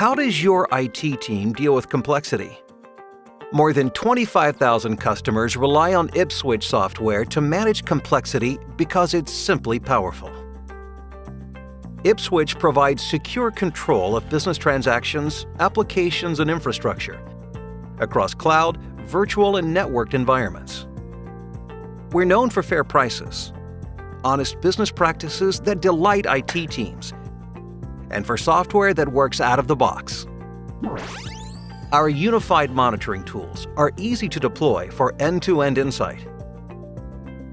How does your IT team deal with complexity? More than 25,000 customers rely on Ipswitch software to manage complexity because it's simply powerful. Ipswitch provides secure control of business transactions, applications, and infrastructure across cloud, virtual, and networked environments. We're known for fair prices, honest business practices that delight IT teams, and for software that works out of the box. Our unified monitoring tools are easy to deploy for end-to-end insight.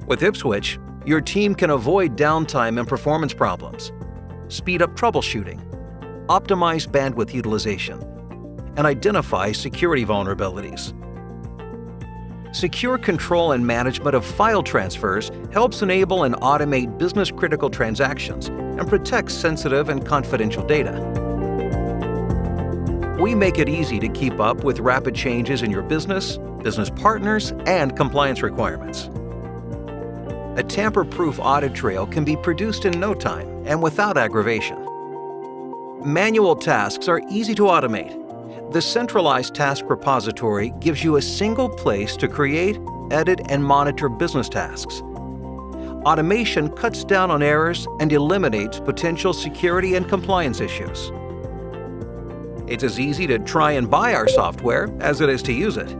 With Ipswitch, your team can avoid downtime and performance problems, speed up troubleshooting, optimize bandwidth utilization, and identify security vulnerabilities. Secure control and management of file transfers helps enable and automate business-critical transactions and protects sensitive and confidential data. We make it easy to keep up with rapid changes in your business, business partners, and compliance requirements. A tamper-proof audit trail can be produced in no time and without aggravation. Manual tasks are easy to automate. The centralized task repository gives you a single place to create, edit, and monitor business tasks. Automation cuts down on errors and eliminates potential security and compliance issues. It's as easy to try and buy our software as it is to use it.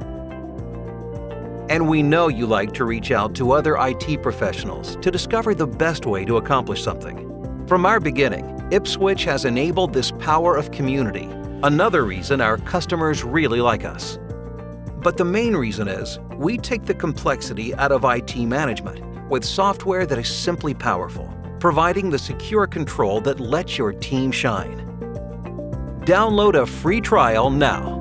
And we know you like to reach out to other IT professionals to discover the best way to accomplish something. From our beginning, Ipswitch has enabled this power of community, another reason our customers really like us. But the main reason is, we take the complexity out of IT management with software that is simply powerful, providing the secure control that lets your team shine. Download a free trial now.